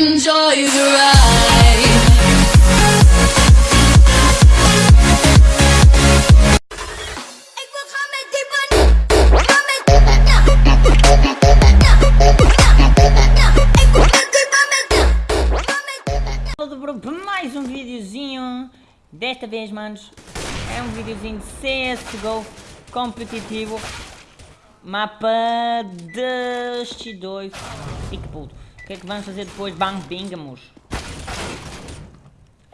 Enjoy the ride. Mais um videozinho. Desta vez, manos É um videozinho de CSGO Competitivo. Mapa deste dois E que puto que é que vamos fazer depois? Bang bingamos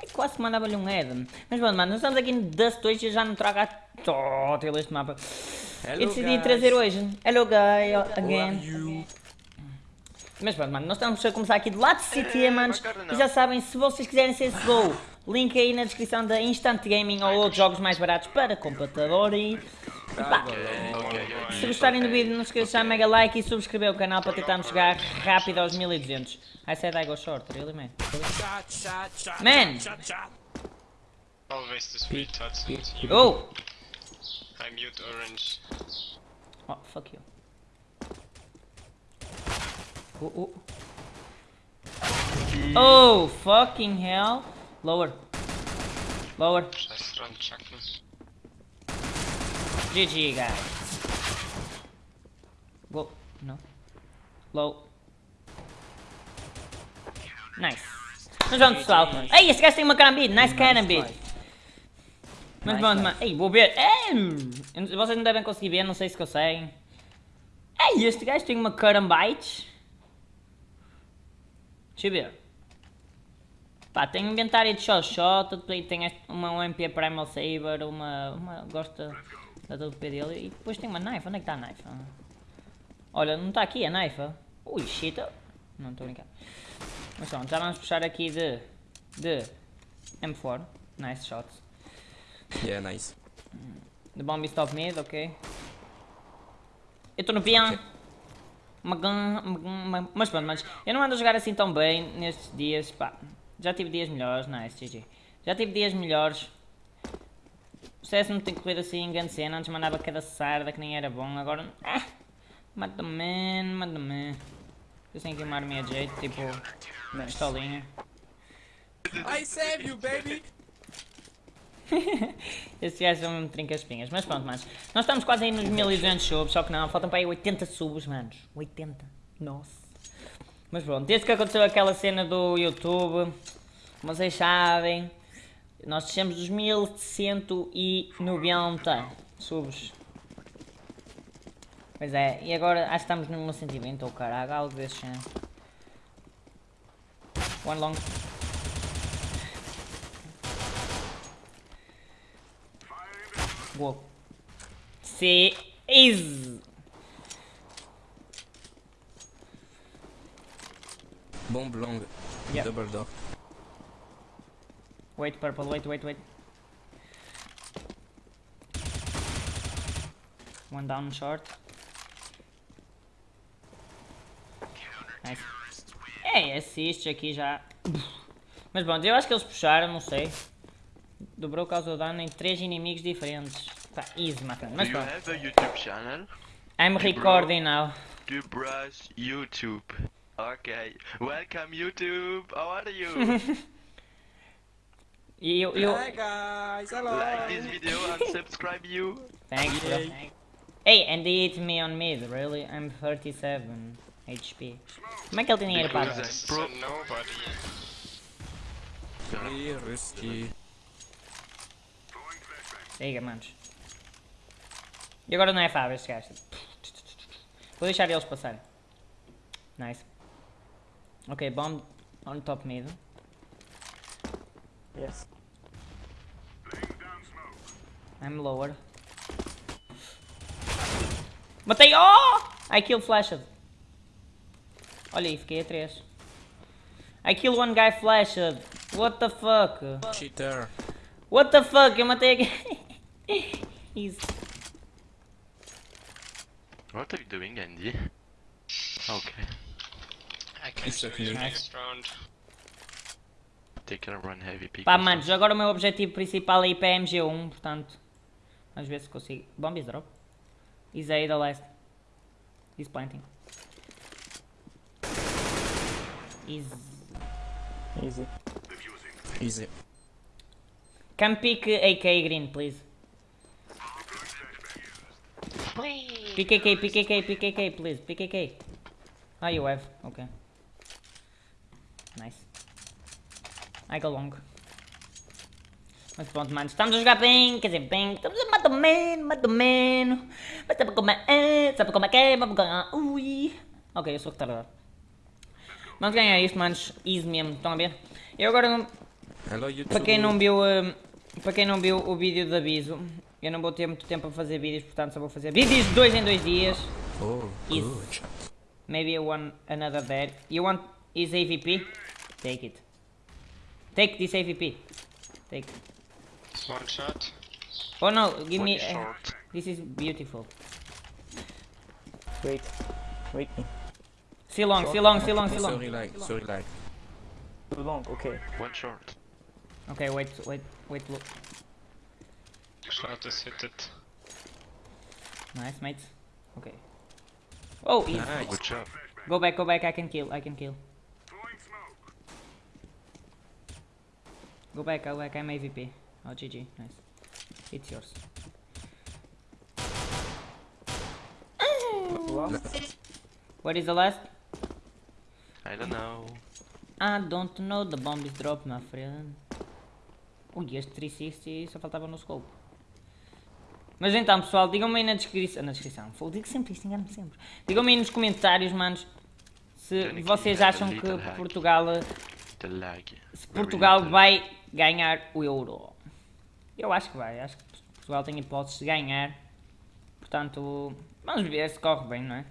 é Quase que mandava-lhe um head Mas bom, mano, nós estamos aqui no Dust 2 E já não trago a total este mapa Hello, Eu decidi guys. trazer hoje Hello guy, are again mas pronto, mano, nós estamos a começar aqui do lado de City, É, manos. E já sabem, se vocês quiserem CSGO, link aí na descrição da Instant Gaming ou outros jogos mais baratos para computador. E se gostarem do vídeo, não se esqueçam de deixar mega like e subscrever o canal para tentarmos chegar rápido aos 1200. I said I go short, really, man. Man. Always the sweet tots. Oh! I mute orange. Oh, fuck you. Oh, oh. Oh, fucking hell. Lower. Lower. Scheiß dran, chucken. GG, guys. Whoa, no. Low. Nice. Mas vamos, pessoal. Ei, esse gajo tem uma carambide. Nice carambide. Mas vamos, mano. Ei, vou ver. Ei, vocês não devem conseguir ver, não sei se conseguem. Ei, este gajo tem uma carambite. Deixa eu ver. Pá, tem inventário de shot shot, tem uma UMP Primal Saber, uma. uma gosta da WP dele e depois tem uma knife. Onde é que está a knife? Olha, não está aqui a knife. Ui, shit. Não estou a brincar. Mas pronto, já vamos puxar aqui de. de M4. Nice shots. Yeah, nice. The bomb is top mid, ok. Eu estou no piano. Uma- Mas pronto, mas eu não ando a jogar assim tão bem nestes dias, pá. Já tive dias melhores, nice, GG. Já tive dias melhores. O CS não tem corrido assim em grande cena, antes mandava cada sarda que nem era bom, agora... Ah, mata-me, mata-me. Eu tenho que queimar-me a jeito, tipo... Pistolinha. I save you, baby! Estes gajos são mesmo trinca-espinhas. Mas pronto, manos. Nós estamos quase aí nos 1200 subs, só que não, faltam para aí 80 subs, manos. 80. Nossa. Mas pronto, desde que aconteceu aquela cena do YouTube, como vocês sabem, nós descemos dos 1190 subs. Pois é, e agora acho que estamos no 1120 ou caralho, algo desse género. One long. Whoa. See, is. Bomb long. Yeah. Double door. Wait, purple, wait, wait, wait. One down short. Nice. É, assiste aqui já. Mas bom, eu acho que eles puxaram, não sei. Dobrou causa dano em três inimigos diferentes. Tá, easy, matando. Do Mas pronto. a YouTube channel? I'm recording now. Dubras YouTube. Okay. Welcome YouTube. How are you? Eu, eu... Hi guys, hello! like this video and subscribe you. Thanks, bro. Yay. Hey, and they hit me on mid, really? I'm 37 HP. Como é que ele tem dinheiro para Because This Pro- is nobody. Very risky. Liga, manos. E agora não é fácil este gajo. Vou deixar eles passarem. Nice. Ok, bomb on top mid. Yes. I'm lower. Matei! Oh! I kill flashed. Olha aí, fiquei a 3. I kill one guy flashed. What the fuck? Cheater. What the fuck? Eu matei aqui. Easy. What are you doing, Andy? Okay. I can It's do okay. next round. Pá, manos, agora o meu objetivo principal é ir para a MG1, portanto. Vamos ver se consigo. Bomb is drop. He's A the last. He's planting. He's Easy. Easy. Can pick AK green, please. PKK, PKK, PKK, please. PKK. Ah, you have. Okay. Nice. I go long. Mas pronto, mano. Estamos a jogar bem. Quer dizer, bem. Estamos a mais ou menos, mais ou menos. Mas sabe como é? Sabe como é que é? Vamos ganhar. Ui. Ok, eu sou retardado. Vamos ganhar isto, manos. Easy mesmo. Estão a ver? Eu agora não... Hello, YouTube. Para quem não viu, hum, para quem não viu o vídeo de aviso, eu não vou ter muito tempo a fazer vídeos, portanto só vou fazer vídeos de dois em dois dias. Oh, good. Maybe one another there. You want his AVP? Take it. Take this AVP. Take. One shot. Oh no, give One me. is uh, this is beautiful. Wait. Wait me. See long, see long, see long, see long. Sorry, like, sorry, like. Too long, okay. One short. Okay, wait, wait, wait. Look. Shot is hit it. Nice, mates. Okay. Oh, easy. Nice. Good job. Go back, go back. I can kill. I can kill. Go back, go back. I'm AVP. Oh, GG. Nice. It's yours. What is the last? I don't know. I don't know. The bomb is dropped, my friend. Ui, este 360 só faltava no scope. Mas então, pessoal, digam-me aí na descrição. Na descrição. Fogo, digo sempre isto, engano-me sempre. Digam-me aí nos comentários, manos, se vocês acham que. Portugal. Se Portugal vai ganhar o Euro. Eu acho que vai, acho que Portugal tem hipóteses de ganhar. Portanto, vamos ver se corre bem, não é?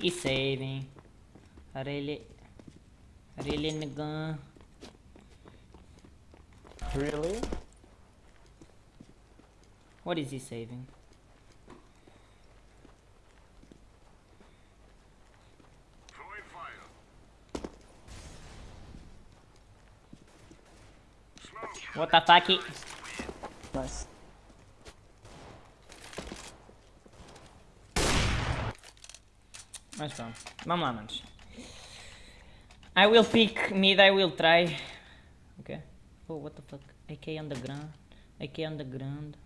E saving. Really, really nigga. Really? What is he saving? What the fuck? Nice. Mas pronto, vamos lá, manos. I will pick mid, I will try. Okay. Oh, what the fuck? AK on the ground. AK on the ground.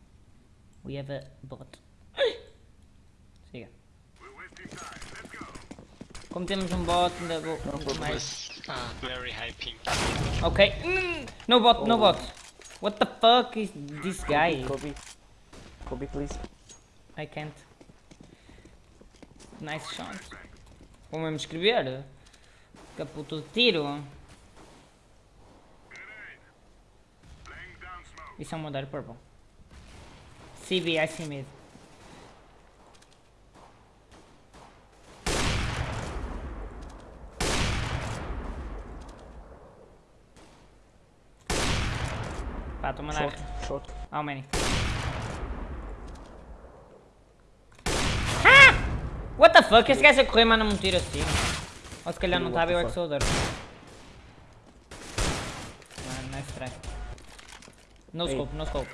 We have a bot. Siga. Como temos um bot, ainda vou. mais. Ah, very high ping. Ok. Mm, no bot, no bot. What the fuck is this guy? Kobe. Kobe, please. I can't. Nice shot. Vou mesmo escrever. Caputo de tiro. Isso é um modelo purple. CB, I see mid. Pá, estou a mandar. Short, short. How many? What the fuck? Esse gajo a correr manda-me um tiro assim. Ou se calhar não What estava eu the é que fuck? sou o Dor. Mano, nice try. No scope, no scope.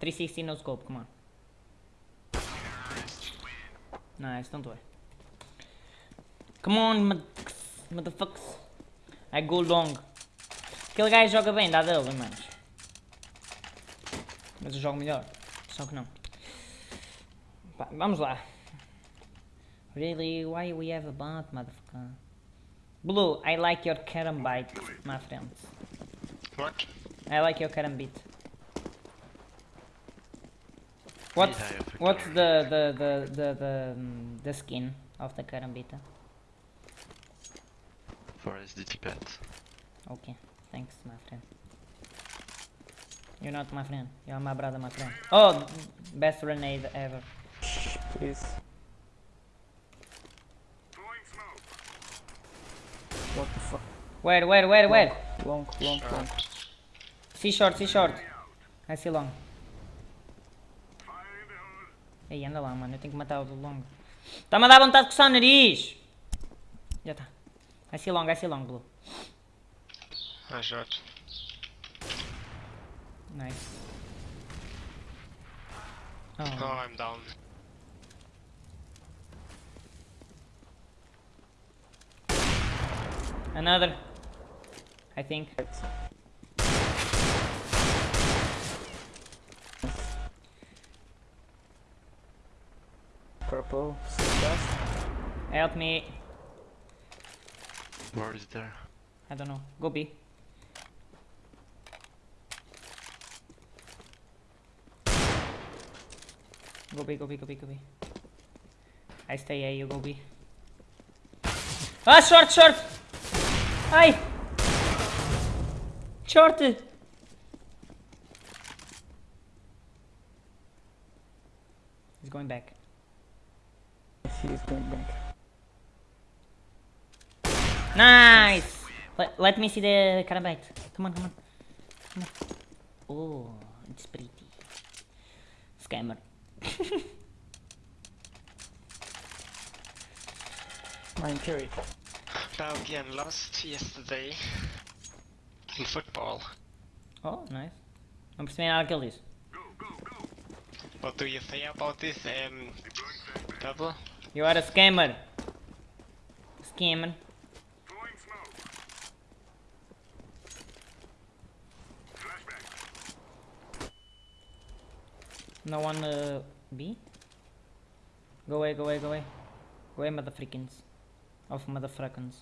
360 no scope, come on. Nice, don't worry. Come on, motherfuckers. I go long. Aquele gajo joga bem, dá dele, manos. Mas eu jogo melhor. Só que não. Pá, vamos lá. Really? Why we have a bot, motherfucker? Blue, I like your carambite, my friends. What? I like your carambit. What's I have a what's the the the the the, um, the skin of the carambita? For SDT pet. Okay, thanks, my friend. You're not my friend. You're my brother, my friend. Oh, best grenade ever. Please. What the fuck? Where, where, where, where? Long, long, long. See short, see short. I see long. Ei, anda lá, mano. Eu tenho que matar o do longo. Está-me a dar vontade de coçar o nariz. Já está. I see long, I see long, blue. I shot. Nice. Oh, Oh. I'm down. Another. I think. Purple, success. Help me. Where is there? I don't know. Go B. Go be, go be, go गोभी go गोभी stay आहिस्ता you go गोभी Ah, short, short. I Short! He's going back. He's going back. Nice! Let, let me see the carabite. Come on, come on. Come on. Oh, it's pretty. Scammer. Mine carry. Belgium lost yesterday in football. Oh, nice. Não percebi nada que ele disse. What do you say about this um, double? You are a scammer. Scammer. No one uh, B? Go away, go away, go away. Go away, motherfreakins. Of motherfreakins.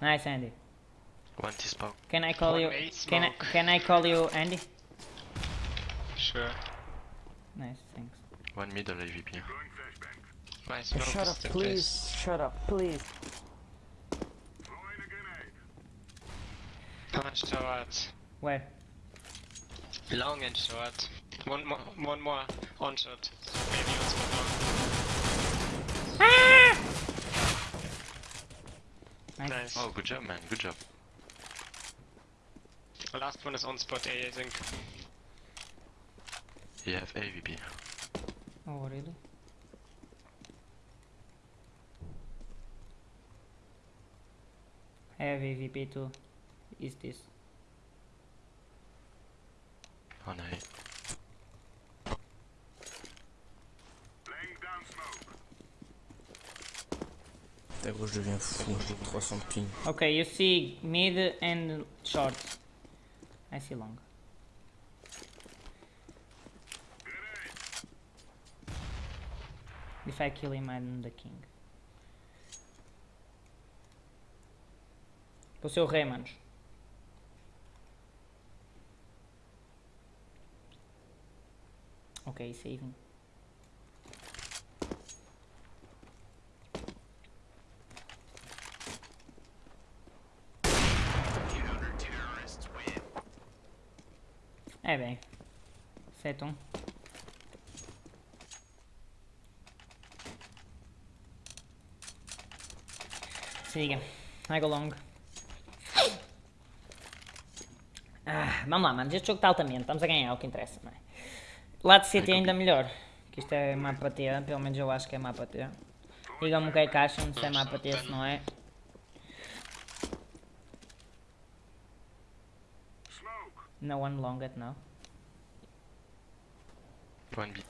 Nice, Andy. One T-spawn. Can I call One you? way Can I? Can I call you Andy? Sure. Nice, thanks. One middle AVP. My smoke Shut up, please. placed. Shut up, please. Punch short. Where? Long and short. One more, one more on shot. Maybe also long. Ah! Nice. Nice. Oh, good job, man. Good job. The last one is on spot A, I think. You have AVP. Oh, really? I have AVP too. Is this? Oh no. Até je deviens fou. 300 ping. Okay, you see mid and short. I see long. If I kill him, I'm the king. Vou ser o rei, manos. Ok, saving. É bem. 7 1. Siga. I go long. Ah, vamos lá, mano. Este jogo está altamente. Estamos a ganhar, é o que interessa, não é? Lá de City é ainda melhor. Que isto é mapa T, pelo menos eu acho que é mapa T. Digam-me o que é que acham, se é mapa T, se não é. No one long at now. One B.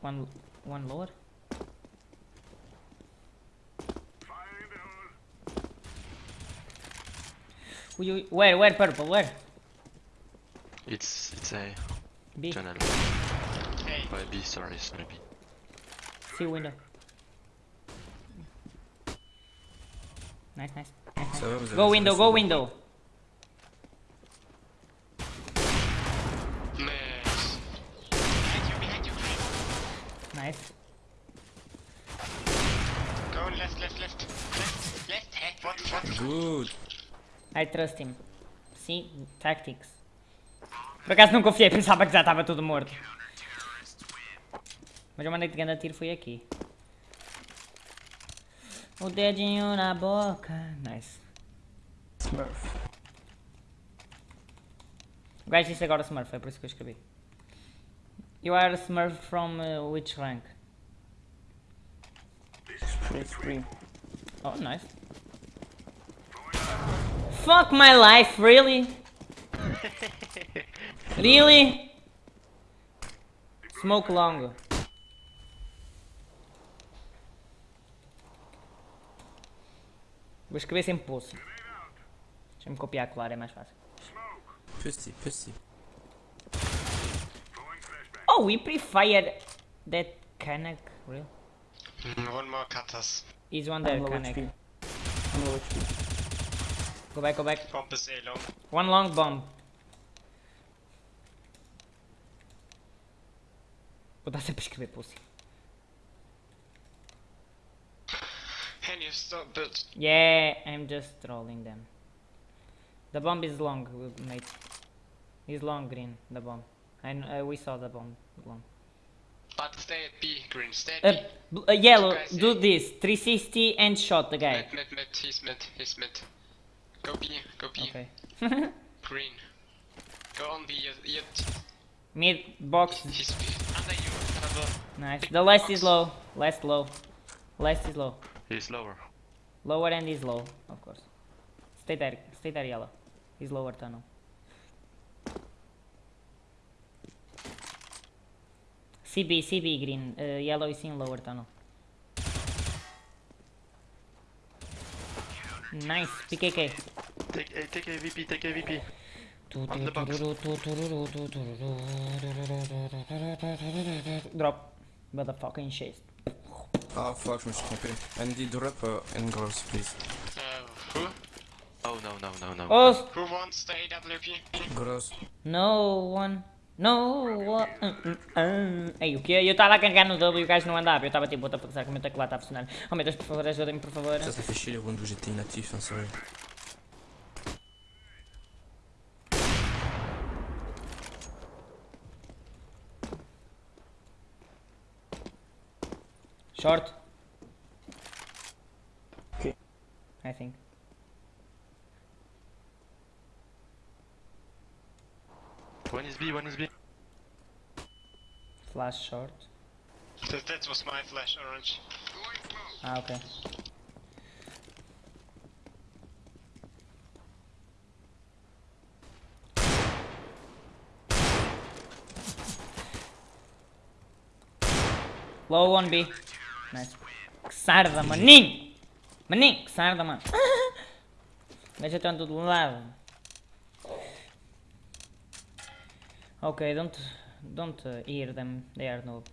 One, one lower. Ui, ui, where, where, purple, where? It's it's a B, tunnel. Hey, Oh, B, sorry, sorry B. see window. Nice, nice. nice, nice. Ça va, vous avez Go window, go le- window. I trust him. See, tactics. Por acaso não confiei, pensava que já estava tudo morto. Mas eu mandei de grande tiro foi aqui. O dedinho na boca. Nice. Smurf. O gajo disse agora Smurf, é por isso que eu escrevi. You are Smurf from uh, which rank? Oh, nice. Fuck my life, really? really? Smoke long. Vou escrever sem pulso. Deixa-me copiar, claro, é mais fácil. Pussy, pussy. Oh, we pre-fired that Kanak. Real? Mm, One more cutters. He's one there, Kanak. I'm low HP. Go back, go back. Bomb is A long. One long bomb. Sempre a escrever pussy. Can you stop it? Yeah, I'm just trolling them. The bomb is long, mate. He's long green, the bomb. I kn- uh, we saw the bomb long. But stay at B, green. Stay at Uh, uh, yellow, do this. 360 and shot the guy. Mid, mid, mid. He's mid. He's mid. Go B. Go B. Okay. Green. Go on B. Yet. yet. Mid box. He's Under you. Cover. Nice. The last is low. Last low. Last is low. He's lower. Lower end is low, of course. Stay there. Stay there, yellow. He's lower tunnel. CB, CB green. Uh, yellow is in lower tunnel. Nice. PKK. Take, eh, take AVP, take AVP. On the box. Drop. Motherfucking shit. Ah fuck, je me suis trompé. Andy, drop uh, and girls, please. Uh, who? Oh no, no, no, no. Oh, Who wants the AWP? Girls. no one. No one. Uh, uh, uh. Ei, o quê? Eu estava a carregar no W e o gajo não andava. Eu estava tipo, what the fuck, será que o meu teclado está a funcionar? Oh meu Deus, por favor, ajudem-me, por favor. Ça, ça fait chier les rounds où j'étais inactif, Short. Okay. I think. One is B, one is B. Flash short. That, that was my flash orange. Ah, ok. Low 1B. Nice. Que sarda, maninho! Maninho, que sarda, mano. Deixa tanto de lado. Okay, don't don't hear them. They are noob.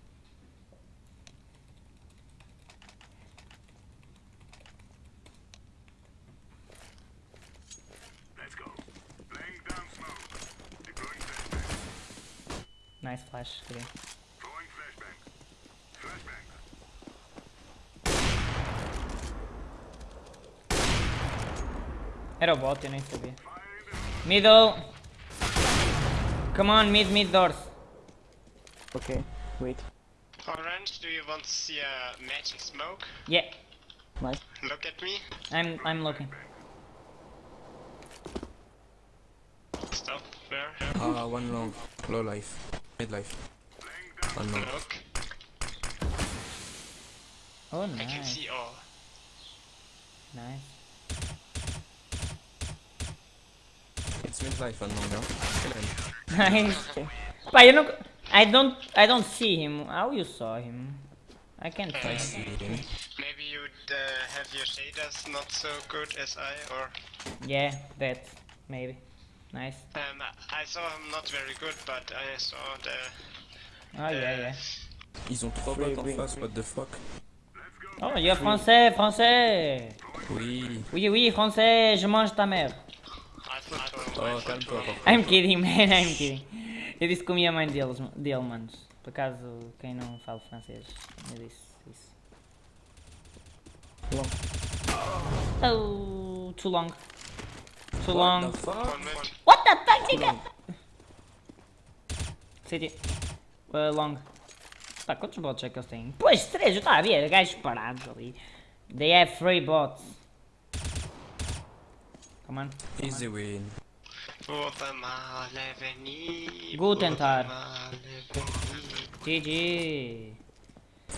Nice flash, green. Era o bot, eu nem sabia. Middle! Come on, mid, mid doors. Okay, wait. Orange, do you want to see a magic smoke? Yeah, Nice. Look at me. I'm I'm looking. Stop. Where? Ah, one long. Low life. Mid life. One long. Look. Oh, I can see all. nice. Pá, eu não... I don't... I don't see him. How you saw him? I can't him. Maybe you uh, have your shaders not so good as I, or? Yeah, that. Maybe. Nice. um, I saw him not very good, but I saw the. Oh, yeah, yeah. Ils ont trois en oui. face, what the fuck? Oh, il y a français, français. Oui. Oui, oui, français, je mange ta mère. Oh. I'm kidding, man, I'm kidding. Eu disse que comia a mãe deles, dele, manos. Por acaso, quem não fala francês, eu disse isso. Long. Oh, too long. Too What long. the. What the fuck, nigga? City. Uh, long. Pá, quantos bots é que eles têm? Pois, três, eu estava a ver, gajos parados ali. They have three bots. Come on. Easy win. Guatemala Avenue. Guten Tag. Guatemala Avenue. GG.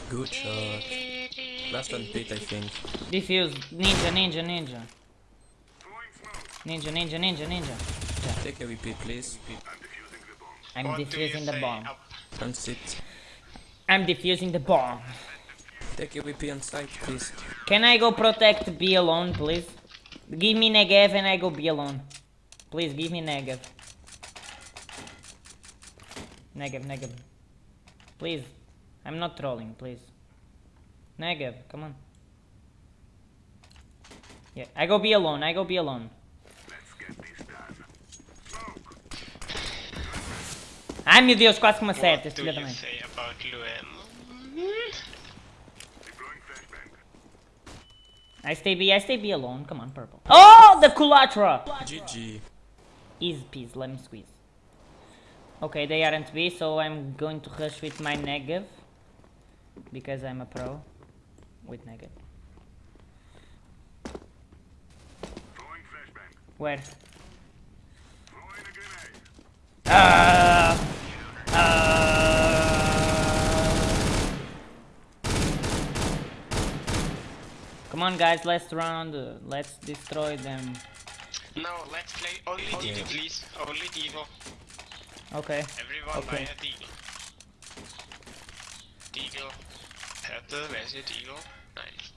Good shot. Last one pit, I think. Defuse. Ninja, ninja, ninja. Ninja, ninja, ninja, ninja. Take a VP, please. I'm What do you defusing the bomb. up? And sit. I'm defusing the bomb. Take a VP on site, please. Can I go protect B alone, please? Give me Negev and I go B alone. Please give me Negev. Negev, Negev. Please. I'm not trolling, please. Negev, come on. Yeah, I go B alone, I go B alone. Ai meu Deus, quase que me acerta este filho da mãe. I stay B, I stay B alone. Come on, purple. Oh, the Culatra! GG. Easy peasy, let me squeeze. Okay, they aren't B, so I'm going to rush with my negative. Because I'm a pro. With negative. Where? Ah! Ah! Come on guys, last round. uh, let's destroy them. No, let's play only Deagle, please. Only Deagle. Okay. Everyone Okay. buy a Deagle. Deagle. Purple, where's your Deagle? Nice.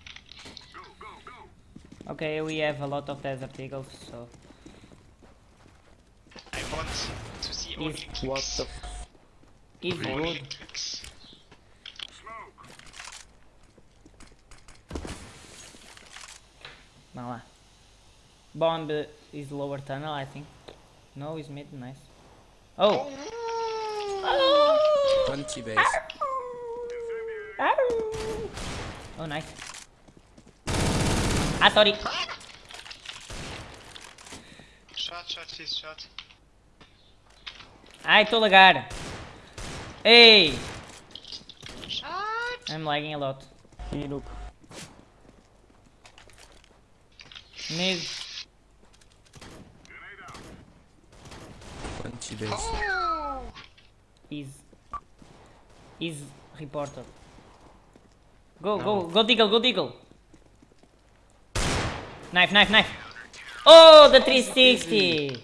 Okay, we have a lot of desert eagles, so I want to see only clicks. What the f- Only good. clicks. Vá lá. Bomb is lower tunnel, I think. No, is mid, nice. Oh! 20 base. Oh, nice. Ah, sorry. Shot, shot, please, shot. Ai, estou a lagar. Ei! Shot! I'm lagging a lot. He look. Mid. 20 base. Oh! Is. Is reported. Go, go, go Deagle, go Deagle. Knife, knife, knife. Oh, the 360!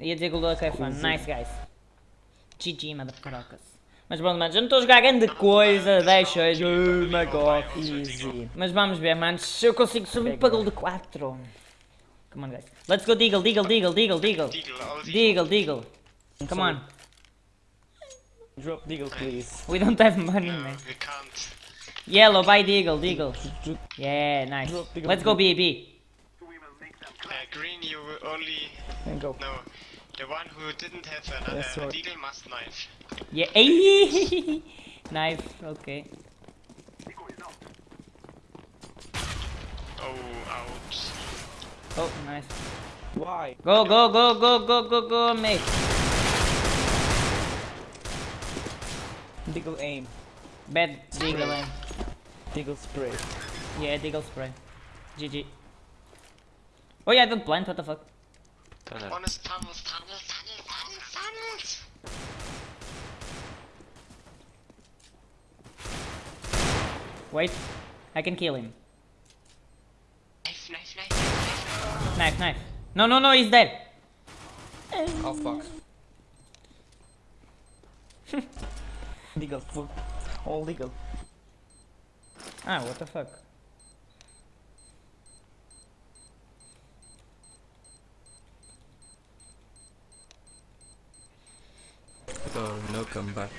Ia dizer que é fun. Nice, guys. GG, motherfuckers. Mas bom, manos, eu não estou a jogar grande coisa. Deixa, oh my god. Easy. Mas vamos ver, manos, se eu consigo subir para gol de 4. Come on, guys. Let's go Deagle, Deagle, Deagle, Deagle, Deagle. Deagle, Deagle. Come on. Drop Deagle, please. We don't have money, No, man. we can't. Yellow, buy Deagle, Deagle. Yeah, nice. Let's go B, B. Uh, green, you only. Go. No. The one who didn't have another Yes, uh, sorry. Deagle must knife. Yeah, knife, okay. Oh, ouch. Oh, nice. Why? Go, go, go, go, go, go, go, mate. Deagle aim. Bad Deagle, aim. Deagle spray. Yeah, Deagle spray. GG. Oh yeah, I don't plant, what the fuck? Tunnel. Honest tunnels, tunnels, tunnels, tunnels, tunnels. Wait, I can kill him. Knife, knife, knife, knife. Knife, knife. No, no, no, he's dead. Oh fuck. legal, full. All legal. Ah, what the fuck? Oh, no comeback.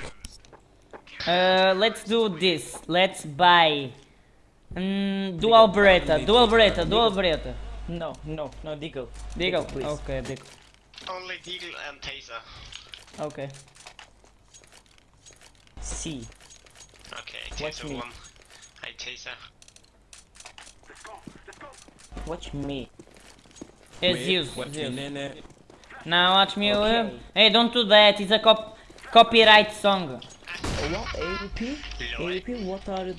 Uh, let's do this. Let's buy. Mm, dual Beretta, dual Beretta, dual Beretta. No, no, no Deagle. Deagle, please. Okay, Deagle. Only Deagle and Taser. Okay. C. Okay, Watch Taser me. one. I Taser. Watch me. It's Wait, Zeus, what Zeus. nene? Now watch me. Okay. uh, Hey, don't do that. It's a cop copyright song. What AWP? AWP? What are?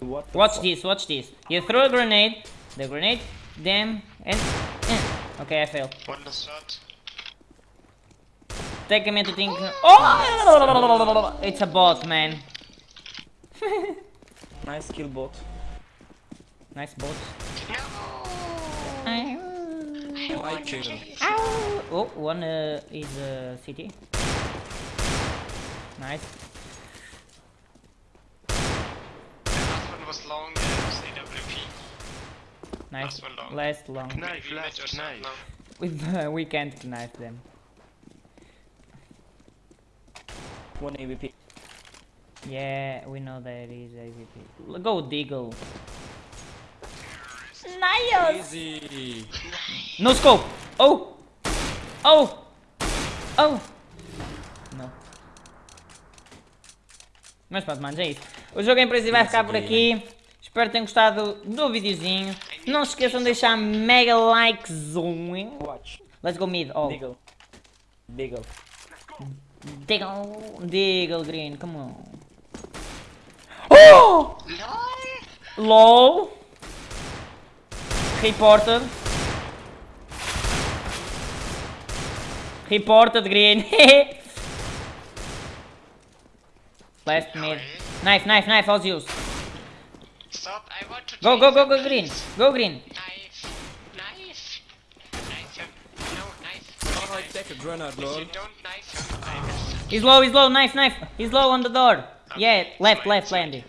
What? the Watch fuck? this. Watch this. You throw a grenade. The grenade. Them and. Okay, I failed. One shot. Take a minute to think. Oh! It's a bot, man. Nice kill bot. Nice bot. No! I kill him. Oh, one uh, is uh, CT. Nice. Nice. The last one was long and was AWP. Nice. Last one long. Last long. Knife, Maybe last mid or something knife. We, we can't knife them. One AVP. Yeah, we know that is AVP. L- Go Deagle. Nice! Easy. No scope! Oh! Oh! Oh! Não. Mas pronto, manos, é isso. O jogo em princípio vai ficar por aqui. Espero que tenham gostado do videozinho. Não se esqueçam de deixar mega likezão. Watch. Let's go mid. Deagle. Deagle. Deagle, Deagle Green, come on. Oh! LOL. Reported. Reported Green. Left mid. Knife, knife, knife, all use. Stop, I want to Go, go, go, go green. Go green. Knife. Knife. Knife him. No, knife. I take a grenade, If lol. you don't knife him, I will He's low, he's low, knife, knife. He's low on the door. Yeah, left, left, landing.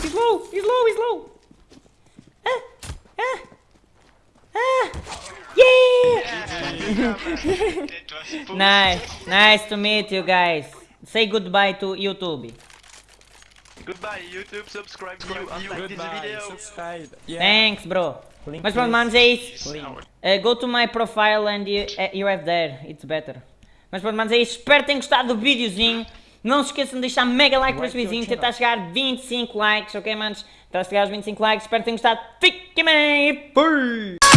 He's low, he's low, he's low. Was. Nice, nice to meet you guys. Say goodbye to YouTube. Goodbye, YouTube, subscribe to you and like this video. Subscribe. Yeah. Thanks, bro. Link Mas pronto, manos, é isso. Uh, go to my profile and you, uh, you have there, it's better. Mas pronto, manos, é isso. Espero que tenham gostado do videozinho. Não se esqueçam de deixar mega like para este Like your videozinho, channel. tentar chegar a 25 likes, ok, manos? Tentar chegar aos 25 likes, espero que tenham gostado. Fiquem bem, fui!